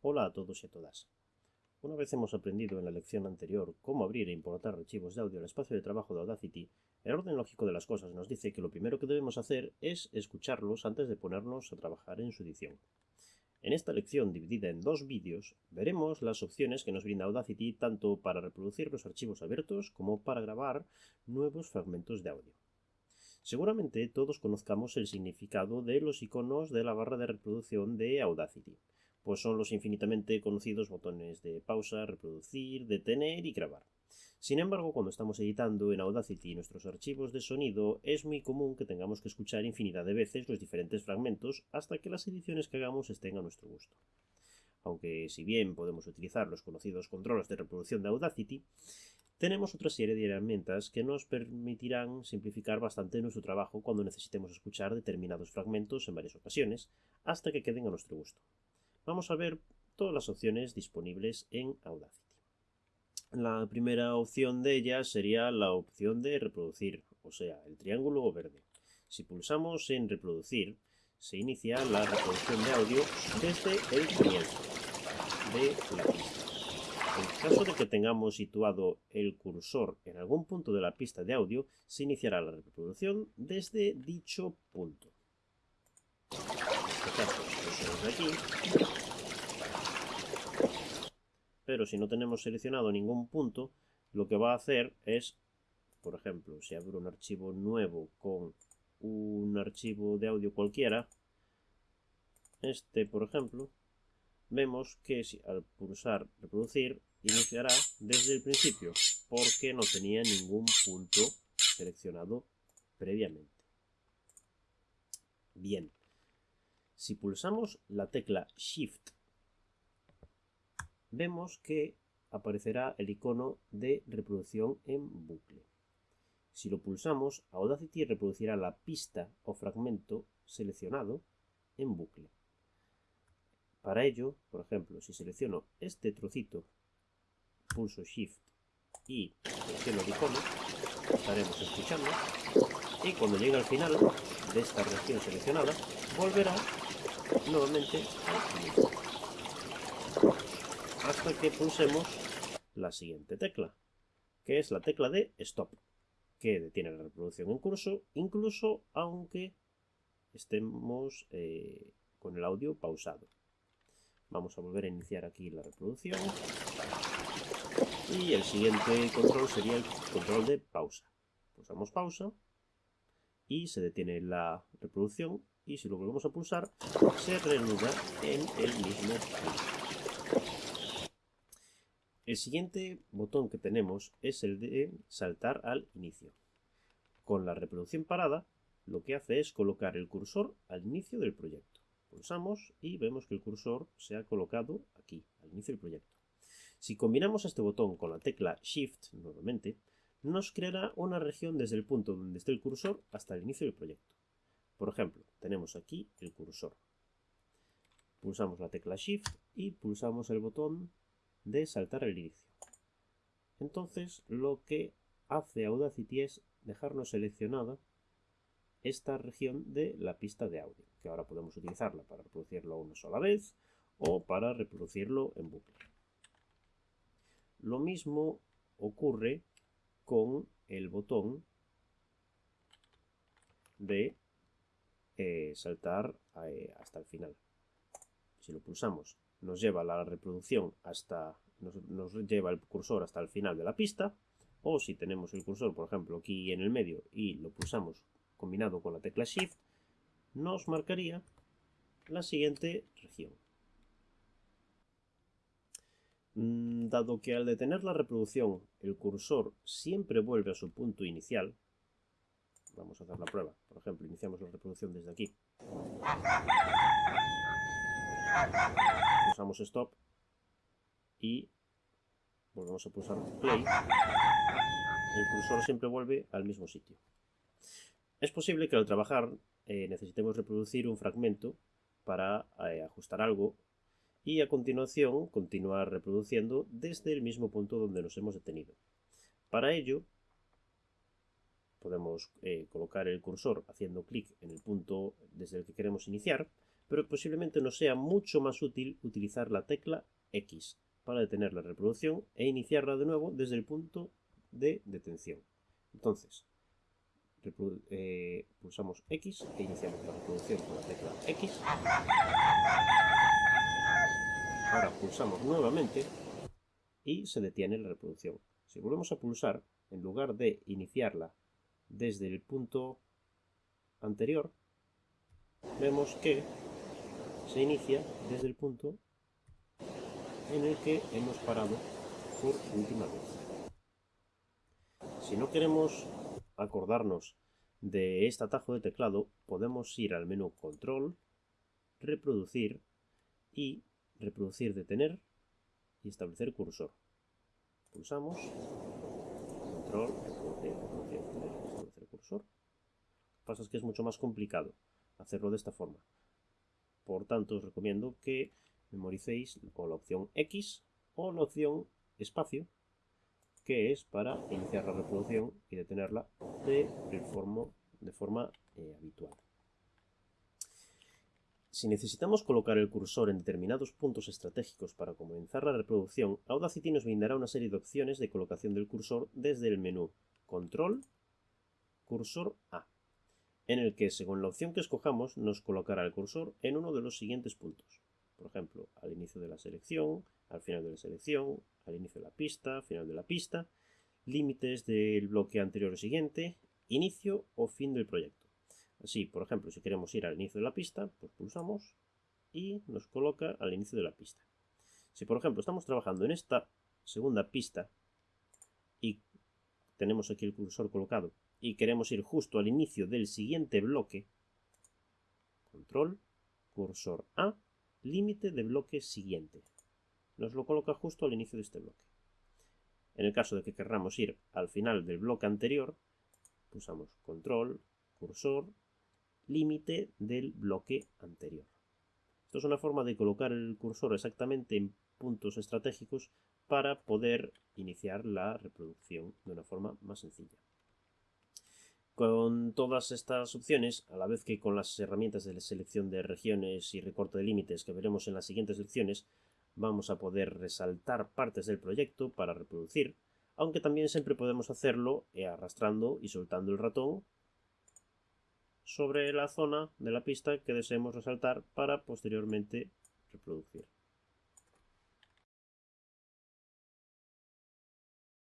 Hola a todos y a todas. Una vez hemos aprendido en la lección anterior cómo abrir e importar archivos de audio al espacio de trabajo de Audacity, el orden lógico de las cosas nos dice que lo primero que debemos hacer es escucharlos antes de ponernos a trabajar en su edición. En esta lección, dividida en dos vídeos, veremos las opciones que nos brinda Audacity tanto para reproducir los archivos abiertos como para grabar nuevos fragmentos de audio. Seguramente todos conozcamos el significado de los iconos de la barra de reproducción de Audacity, pues son los infinitamente conocidos botones de pausa, reproducir, detener y grabar. Sin embargo, cuando estamos editando en Audacity nuestros archivos de sonido, es muy común que tengamos que escuchar infinidad de veces los diferentes fragmentos hasta que las ediciones que hagamos estén a nuestro gusto. Aunque si bien podemos utilizar los conocidos controles de reproducción de Audacity, tenemos otra serie de herramientas que nos permitirán simplificar bastante nuestro trabajo cuando necesitemos escuchar determinados fragmentos en varias ocasiones, hasta que queden a nuestro gusto. Vamos a ver todas las opciones disponibles en Audacity. La primera opción de ellas sería la opción de reproducir, o sea, el triángulo verde. Si pulsamos en reproducir, se inicia la reproducción de audio desde el comienzo de la pista. En caso de que tengamos situado el cursor en algún punto de la pista de audio, se iniciará la reproducción desde dicho punto. Aquí. Pero si no tenemos seleccionado ningún punto, lo que va a hacer es, por ejemplo, si abro un archivo nuevo con un archivo de audio cualquiera, este, por ejemplo, vemos que si al pulsar reproducir iniciará desde el principio porque no tenía ningún punto seleccionado previamente. Bien, si pulsamos la tecla Shift, vemos que aparecerá el icono de reproducción en bucle. Si lo pulsamos, Audacity reproducirá la pista o fragmento seleccionado en bucle. Para ello, por ejemplo, si selecciono este trocito pulso Shift y selecciono el icono, estaremos escuchando y cuando llegue al final de esta región seleccionada, volverá nuevamente. Hasta que pulsemos la siguiente tecla, que es la tecla de Stop, que detiene la reproducción en curso, incluso aunque estemos eh, con el audio pausado. Vamos a volver a iniciar aquí la reproducción. Y el siguiente control sería el control de pausa. Pulsamos pausa y se detiene la reproducción y si lo volvemos a pulsar se reanuda en el mismo. El siguiente botón que tenemos es el de saltar al inicio. Con la reproducción parada lo que hace es colocar el cursor al inicio del proyecto. Pulsamos y vemos que el cursor se ha colocado aquí, al inicio del proyecto. Si combinamos este botón con la tecla Shift nuevamente, nos creará una región desde el punto donde esté el cursor hasta el inicio del proyecto. Por ejemplo, tenemos aquí el cursor. Pulsamos la tecla Shift y pulsamos el botón de saltar al inicio. Entonces lo que hace Audacity es dejarnos seleccionada esta región de la pista de audio, que ahora podemos utilizarla para reproducirlo una sola vez o para reproducirlo en bucle. Lo mismo ocurre con el botón de eh, saltar eh, hasta el final. Si lo pulsamos, nos lleva la reproducción hasta, nos, lleva el cursor hasta el final de la pista. O si tenemos el cursor, por ejemplo, aquí en el medio y lo pulsamos combinado con la tecla Shift, nos marcaría la siguiente región. Mm, dado que al detener la reproducción el cursor siempre vuelve a su punto inicial, vamos a hacer la prueba. Por ejemplo, iniciamos la reproducción desde aquí. Pulsamos Stop y volvemos a pulsar Play. El cursor siempre vuelve al mismo sitio. Es posible que al trabajar eh, necesitemos reproducir un fragmento para eh, ajustar algo y a continuación continuar reproduciendo desde el mismo punto donde nos hemos detenido. Para ello podemos eh, colocar el cursor haciendo clic en el punto desde el que queremos iniciar, pero posiblemente nos sea mucho más útil utilizar la tecla X para detener la reproducción e iniciarla de nuevo desde el punto de detención. Entonces, eh, pulsamos X e iniciamos la reproducción con la tecla X. Ahora pulsamos nuevamente y se detiene la reproducción. Si volvemos a pulsar, en lugar de iniciarla desde el punto anterior, vemos que se inicia desde el punto en el que hemos parado por última vez. Si no queremos acordarnos de este atajo de teclado, podemos ir al menú Control, Reproducir y Reproducir Detener y establecer cursor. Pulsamos Control, establecer cursor. Lo que pasa es que es mucho más complicado hacerlo de esta forma. Por tanto, os recomiendo que memoricéis o la opción X o la opción espacio, que es para iniciar la reproducción y detenerla de, de forma eh, habitual. Si necesitamos colocar el cursor en determinados puntos estratégicos para comenzar la reproducción, Audacity nos brindará una serie de opciones de colocación del cursor desde el menú Control, Cursor A, en el que, según la opción que escojamos, nos colocará el cursor en uno de los siguientes puntos. Por ejemplo, al inicio de la selección, al final de la selección, al inicio de la pista, final de la pista, límites del bloque anterior o siguiente, inicio o fin del proyecto. Así, por ejemplo, si queremos ir al inicio de la pista, pues pulsamos y nos coloca al inicio de la pista. Si, por ejemplo, estamos trabajando en esta segunda pista y tenemos aquí el cursor colocado y queremos ir justo al inicio del siguiente bloque, control, cursor A, límite de bloque siguiente. Nos lo coloca justo al inicio de este bloque. En el caso de que querramos ir al final del bloque anterior, pulsamos control, cursor, límite del bloque anterior. Esto es una forma de colocar el cursor exactamente en puntos estratégicos para poder iniciar la reproducción de una forma más sencilla. Con todas estas opciones, a la vez que con las herramientas de selección de regiones y recorte de límites que veremos en las siguientes lecciones, vamos a poder resaltar partes del proyecto para reproducir, aunque también siempre podemos hacerlo eh, arrastrando y soltando el ratón sobre la zona de la pista que deseemos resaltar para posteriormente reproducir.